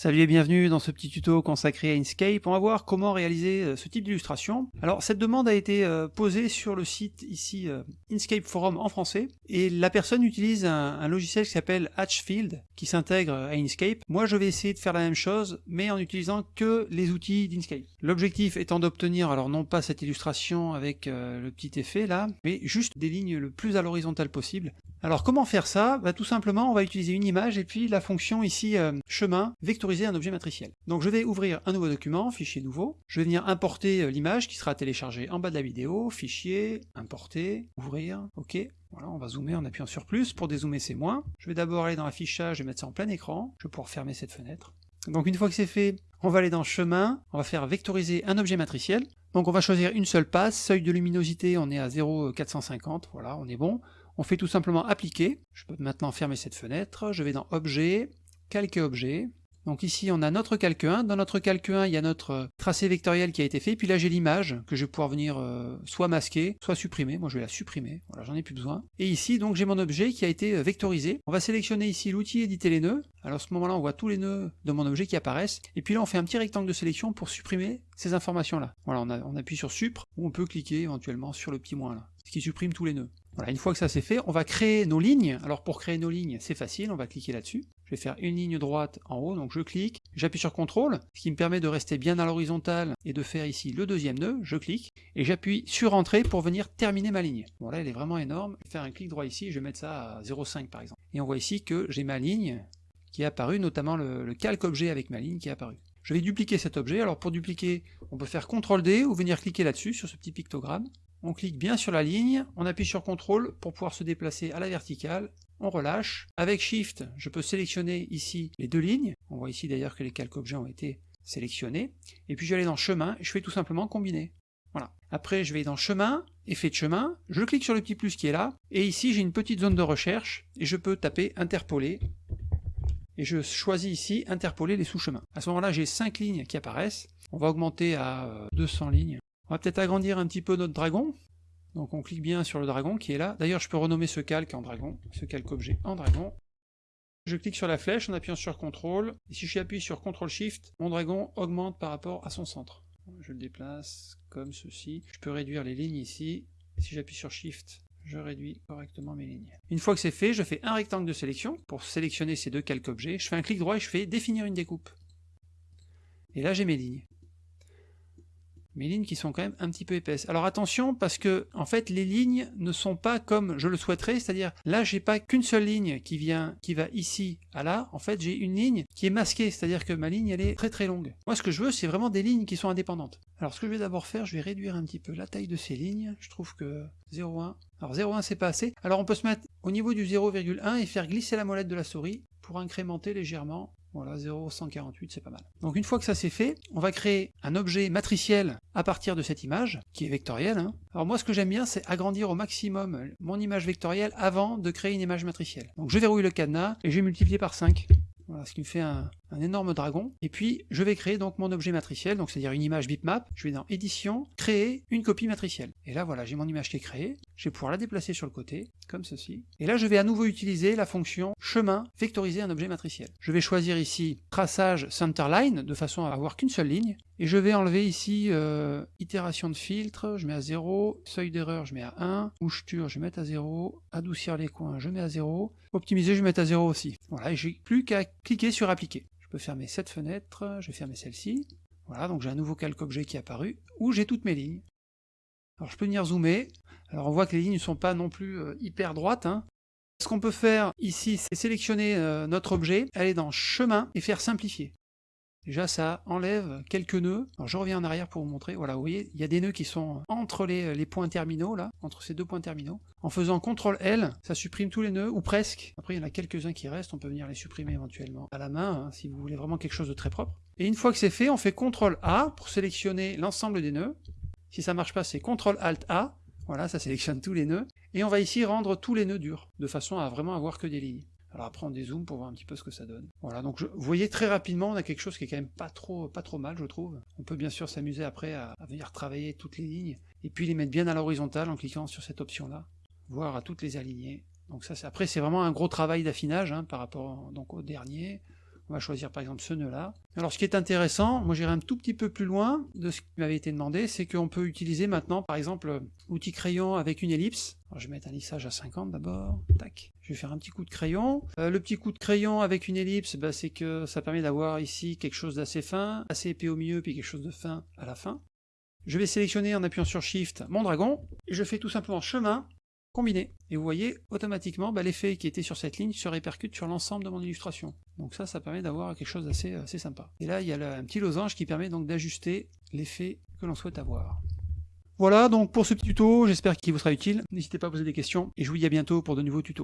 Salut et bienvenue dans ce petit tuto consacré à Inkscape. On va voir comment réaliser euh, ce type d'illustration. Alors cette demande a été euh, posée sur le site ici euh, Inkscape Forum en français et la personne utilise un, logiciel qui s'appelle Hatchfield qui s'intègre à Inkscape. Moi je vais essayer de faire la même chose mais en utilisant que les outils d'Inkscape. L'objectif étant d'obtenir alors non pas cette illustration avec le petit effet là mais juste des lignes le plus à l'horizontale possible. Alors comment faire ça? Bah, Tout simplement on va utiliser une image et puis la fonction ici chemin vectoriser un objet matriciel. Donc je vais ouvrir un nouveau document, fichier nouveau, je vais venir importer euh, l'image qui sera téléchargée en bas de la vidéo, fichier, importer, ouvrir, ok, voilà, on va zoomer en appuyant sur plus, pour dézoomer c'est moins. Je vais d'abord aller dans l'affichage et mettre ça en plein écran, je vais pouvoir fermer cette fenêtre. Donc une fois que c'est fait, on va aller dans chemin, on va faire vectoriser un objet matriciel. Donc on va choisir une seule passe, seuil de luminosité on est à 0,450, voilà, on est bon. On fait tout simplement appliquer, je peux maintenant fermer cette fenêtre, je vais dans objet, calquer objet, donc ici on a notre calque 1, dans notre calque 1 il y a notre euh, tracé vectoriel qui a été fait, puis là j'ai l'image que je vais pouvoir venir euh, soit masquer, soit supprimer, moi je vais la supprimer, voilà j'en ai plus besoin. Et ici donc j'ai mon objet qui a été euh, vectorisé, on va sélectionner ici l'outil éditer les nœuds, alors à ce moment là on voit tous les nœuds de mon objet qui apparaissent, et puis là on fait un petit rectangle de sélection pour supprimer ces informations là. Voilà on, on appuie sur supr, ou on peut cliquer éventuellement sur le petit moins là, ce qui supprime tous les nœuds. Voilà, une fois que ça c'est fait, on va créer nos lignes. Alors pour créer nos lignes, c'est facile, on va cliquer là-dessus. Je vais faire une ligne droite en haut, donc je clique, j'appuie sur CTRL, ce qui me permet de rester bien à l'horizontale et de faire ici le deuxième nœud, je clique, et j'appuie sur Entrée pour venir terminer ma ligne. Bon là elle est vraiment énorme, je vais faire un clic droit ici, je vais mettre ça à 0,5 par exemple. Et on voit ici que j'ai ma ligne qui est apparue, notamment le, le calque objet avec ma ligne qui est apparu. Je vais dupliquer cet objet, alors pour dupliquer, on peut faire CTRL D ou venir cliquer là-dessus, sur ce petit pictogramme, on clique bien sur la ligne, on appuie sur CTRL pour pouvoir se déplacer à la verticale, on relâche. Avec SHIFT, je peux sélectionner ici les deux lignes, on voit ici d'ailleurs que les calques objets ont été sélectionnés, et puis je vais aller dans chemin, et je fais tout simplement combiner. Voilà. Après je vais dans chemin, effet de chemin, je clique sur le petit plus qui est là, et ici j'ai une petite zone de recherche, et je peux taper interpoler, et je choisis ici interpoler les sous-chemins. À ce moment-là j'ai 5 lignes qui apparaissent, on va augmenter à 200 euh, lignes, on va peut-être agrandir un petit peu notre dragon. Donc on clique bien sur le dragon qui est là. D'ailleurs je peux renommer ce calque en dragon, ce calque objet en dragon. Je clique sur la flèche en appuyant sur CTRL, et si j'appuie sur CTRL SHIFT, mon dragon augmente par rapport à son centre. Je le déplace comme ceci. Je peux réduire les lignes ici, si j'appuie sur SHIFT, je réduis correctement mes lignes. Une fois que c'est fait, je fais un rectangle de sélection pour sélectionner ces deux calques objets. Je fais un clic droit et je fais définir une découpe. Et là j'ai mes lignes mes lignes qui sont quand même un petit peu épaisses. Alors attention parce que en fait les lignes ne sont pas comme je le souhaiterais, c'est-à-dire là j'ai pas qu'une seule ligne qui vient qui va ici à là, en fait j'ai une ligne qui est masquée, c'est-à-dire que ma ligne elle est très très longue. Moi ce que je veux c'est vraiment des lignes qui sont indépendantes. Alors ce que je vais d'abord faire, je vais réduire un petit peu la taille de ces lignes, je trouve que 0,1, alors 0,1 c'est pas assez, alors on peut se mettre au niveau du 0,1 et faire glisser la molette de la souris pour incrémenter légèrement voilà, 0,148, c'est pas mal. Donc une fois que ça c'est fait, on va créer un objet matriciel à partir de cette image, qui est vectorielle. Hein. Alors moi ce que j'aime bien, c'est agrandir au maximum mon image vectorielle avant de créer une image matricielle. Donc je verrouille le cadenas, et je vais multiplier par 5. Voilà, ce qui me fait un, énorme dragon. Et puis, je vais créer donc mon objet matriciel, donc c'est-à-dire une image bitmap. Je vais dans Édition, Créer une copie matricielle. Et là, voilà, j'ai mon image qui est créée. Je vais pouvoir la déplacer sur le côté, comme ceci. Et là, je vais à nouveau utiliser la fonction chemin, vectoriser un objet matriciel. Je vais choisir ici traçage centerline, de façon à avoir qu'une seule ligne. Et je vais enlever ici euh, itération de filtre, je mets à 0, seuil d'erreur, je mets à 1, moucheture, je vais mettre à 0, adoucir les coins, je mets à 0, optimiser, je vais mettre à 0 aussi. Voilà, et j'ai plus qu'à cliquer sur appliquer. Je peux fermer cette fenêtre, je vais fermer celle-ci. Voilà, donc j'ai un nouveau calque objet qui est apparu, où j'ai toutes mes lignes. Alors je peux venir zoomer, alors on voit que les lignes ne sont pas non plus euh, hyper droites, hein. Ce qu'on peut faire ici, c'est sélectionner euh, notre objet, aller dans chemin et faire simplifier. Déjà ça enlève quelques nœuds. Alors je reviens en arrière pour vous montrer. Voilà, vous voyez, il y a des nœuds qui sont entre les, points terminaux, là, entre ces deux points terminaux. En faisant CTRL L, ça supprime tous les nœuds, ou presque. Après, il y en a quelques-uns qui restent, on peut venir les supprimer éventuellement à la main, hein, si vous voulez vraiment quelque chose de très propre. Et une fois que c'est fait, on fait CTRL A pour sélectionner l'ensemble des nœuds. Si ça marche pas, c'est CTRL ALT A. Voilà, ça sélectionne tous les nœuds. Et on va ici rendre tous les nœuds durs, de façon à vraiment avoir que des lignes. Alors après on dézoome pour voir un petit peu ce que ça donne. Voilà, donc vous voyez très rapidement on a quelque chose qui est quand même pas trop, pas trop mal je trouve. On peut bien sûr s'amuser après à, venir travailler toutes les lignes, et puis les mettre bien à l'horizontale en cliquant sur cette option là, voire à toutes les aligner. Donc ça après c'est vraiment un gros travail d'affinage hein, par rapport au dernier, On va choisir par exemple ce nœud-là. Alors ce qui est intéressant, moi j'irai un tout petit peu plus loin de ce qui m'avait été demandé, c'est qu'on peut utiliser maintenant par exemple l'outil crayon avec une ellipse. je vais mettre un lissage à 50 d'abord, tac. Je vais faire un petit coup de crayon. Euh, le petit coup de crayon avec une ellipse, bah, c'est que ça permet d'avoir ici quelque chose d'assez fin, assez épais au milieu, puis quelque chose de fin à la fin. Je vais sélectionner en appuyant sur Shift mon dragon, je fais tout simplement chemin, Et vous voyez, automatiquement, bah, l'effet qui était sur cette ligne se répercute sur l'ensemble de mon illustration. Donc ça, ça permet d'avoir quelque chose d'assez assez sympa. Et là, il y a un petit losange qui permet donc d'ajuster l'effet que l'on souhaite avoir. Voilà donc pour ce petit tuto, j'espère qu'il vous sera utile. N'hésitez pas à poser des questions, et je vous dis à bientôt pour de nouveaux tutos.